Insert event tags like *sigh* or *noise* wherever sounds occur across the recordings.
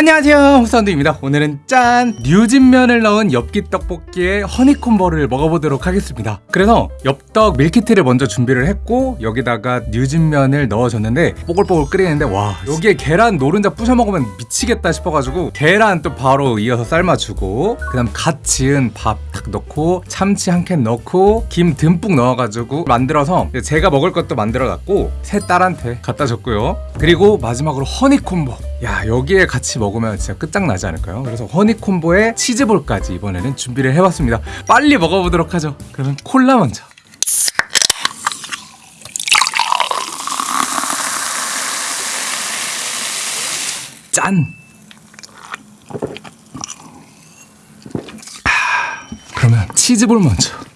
안녕하세요 홍사운드입니다. 오늘은 짠! 뉴진면을 넣은 엽기 떡볶이에 허니콤보를 먹어보도록 하겠습니다. 그래서 엽떡 밀키트를 먼저 준비를 했고 여기다가 뉴진면을 넣어줬는데 뽀글뽀글 끓이는데 와 여기에 계란 노른자 부셔 먹으면 미치겠다 싶어가지고 계란 또 바로 이어서 삶아주고 그 다음 갓 지은 밥딱 넣고 참치 한 캔 넣고 김 듬뿍 넣어가지고 만들어서 제가 먹을 것도 만들어놨고 새 딸한테 갖다 줬고요. 그리고 마지막으로 허니콤보 야 여기에 같이 먹으면 진짜 끝장나지 않을까요? 그래서 허니콤보에 치즈볼까지 이번에는 준비를 해봤습니다 빨리 먹어보도록 하죠 그러면 콜라 먼저 짠! 아, 그러면 치즈볼 먼저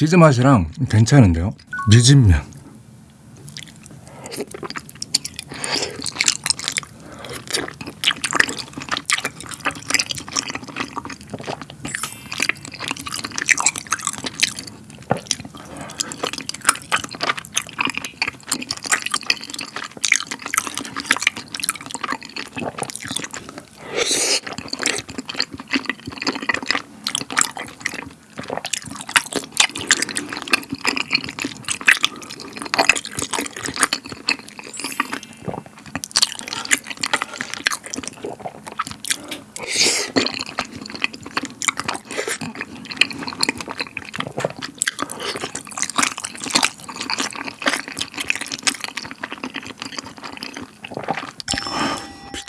치즈 맛이랑 괜찮은데요? 뉴진면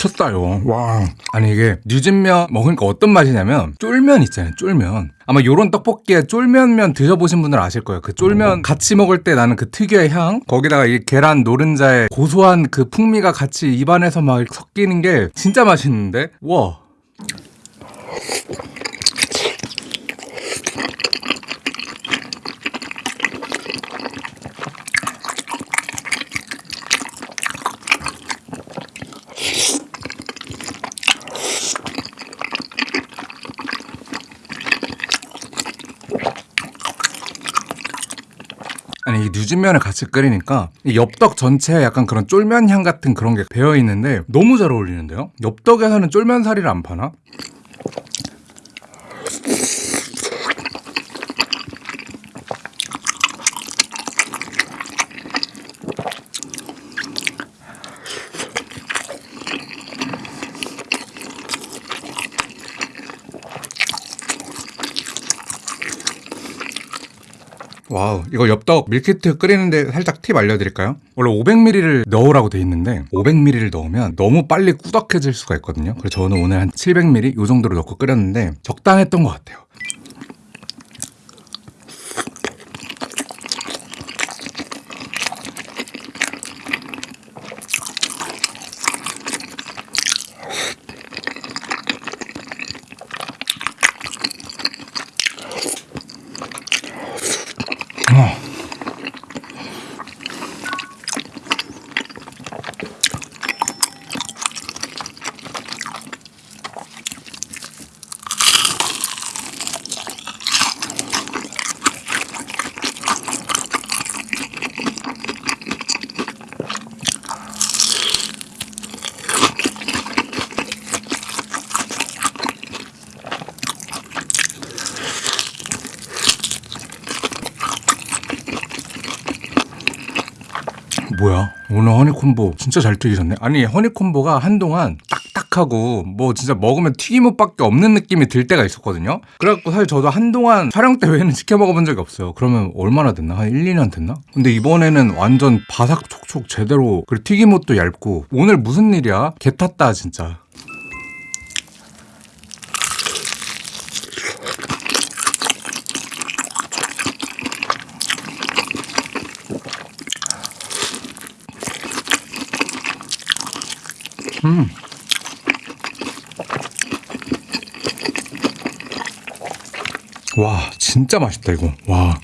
미쳤다요. 와. 아니 이게 뉴진면 먹으니까 어떤 맛이냐면 쫄면 있잖아요. 쫄면. 아마 요런 떡볶이에 쫄면면 드셔보신 분들 아실 거예요. 그 쫄면 같이 먹을 때 나는 그 특유의 향 거기다가 이 계란 노른자의 고소한 그 풍미가 같이 입안에서 막 섞이는 게 진짜 맛있는데 와. 이 뉴진면을 같이 끓이니까 이 엽떡 전체에 약간 그런 쫄면 향 같은 그런 게 배어 있는데 너무 잘 어울리는데요? 엽떡에서는 쫄면 사리를 안 파나? 와우 이거 엽떡 밀키트 끓이는데 살짝 팁 알려드릴까요? 원래 500ml를 넣으라고 돼 있는데 500ml를 넣으면 너무 빨리 꾸덕해질 수가 있거든요 그래서 저는 오늘 한 700ml 이 정도로 넣고 끓였는데 적당했던 것 같아요 뭐야? 오늘 허니콤보 진짜 잘 튀기셨네. 아니 허니콤보가 한동안 딱딱하고 뭐 진짜 먹으면 튀김옷밖에 없는 느낌이 들 때가 있었거든요. 그래갖고 사실 저도 한동안 촬영 때 외에는 시켜 먹어본 적이 없어요. 그러면 얼마나 됐나? 한 1, 2년 됐나? 근데 이번에는 완전 바삭 촉촉 제대로 그리고 튀김옷도 얇고 오늘 무슨 일이야? 개 탔다 진짜 음. 와 진짜 맛있다 이거 와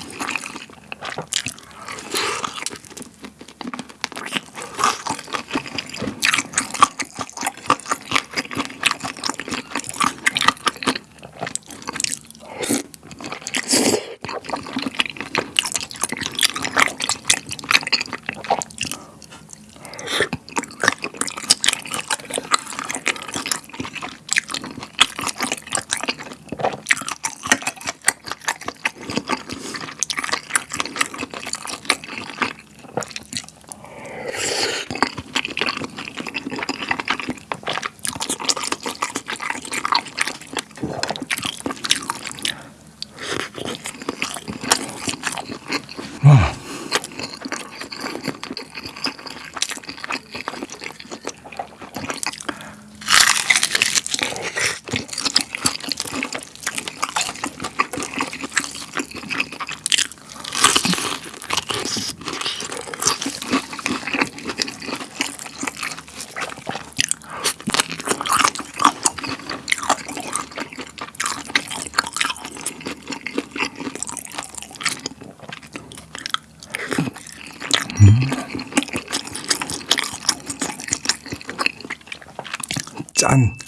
짠.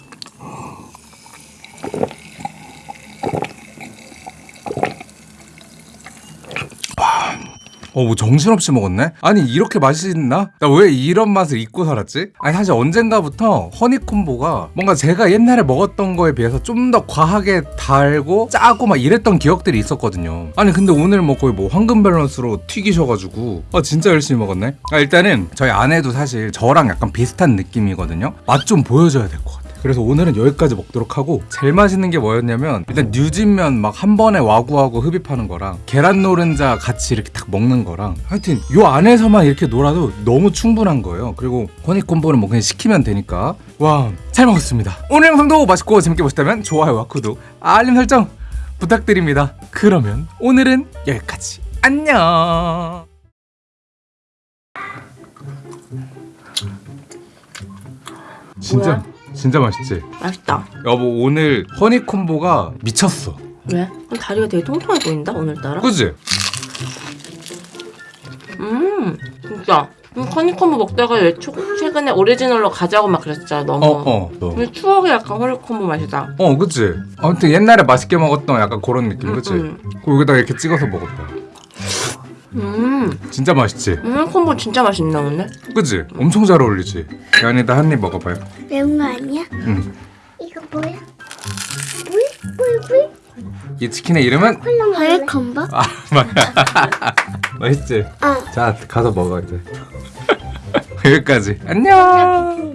어, 뭐 정신없이 먹었네? 아니, 이렇게 맛있나? 나 왜 이런 맛을 잊고 살았지? 아니, 사실 언젠가부터 허니콤보가 뭔가 제가 옛날에 먹었던 거에 비해서 좀 더 과하게 달고 짜고 막 이랬던 기억들이 있었거든요. 아니, 근데 오늘 뭐 거의 뭐 황금 밸런스로 튀기셔가지고, 아, 진짜 열심히 먹었네? 아, 일단은 저희 아내도 사실 저랑 약간 비슷한 느낌이거든요? 맛 좀 보여줘야 될 것 같아요. 그래서 오늘은 여기까지 먹도록 하고 제일 맛있는 게 뭐였냐면 일단 뉴진면 막 한 번에 와구와구 흡입하는 거랑 계란 노른자 같이 이렇게 딱 먹는 거랑 하여튼 요 안에서만 이렇게 놀아도 너무 충분한 거예요. 그리고 허니콤보는 뭐 그냥 시키면 되니까. 와 잘 먹었습니다. 오늘 영상도 맛있고 재밌게 보셨다면 좋아요와 구독 알림 설정 부탁드립니다. 그러면 오늘은 여기까지. 안녕! 진짜 진짜 맛있지? 맛있다. 여보 오늘 허니콤보가 미쳤어 왜? 다리가 되게 통통해 보인다 오늘따라. 그지? 음 진짜. 음, 허니콤보 먹다가 왜 초, 최근에 오리지널로 가자고 막 그랬잖아 너무. 어어 어, 근데 추억의 약간 허니콤보 맛이다. 어 그치? 아무튼 옛날에 맛있게 먹었던 약간 그런 느낌 그치? 음, 그리고 여기다가 이렇게 찍어서 먹었다 음, 진짜 맛있지? 음 허니콤보 진짜 맛있네 오늘. 그치? 엄청 잘 어울리지? 연이다 한 입 먹어봐요 매운 거 아니야? 응. 이거 뭐야? 물? 물? 물? 이 치킨의 이름은? 하얘 컴버? 아 맞아 맛있지? 어. 자 가서 먹어 이제 *laughs* 여기까지 안녕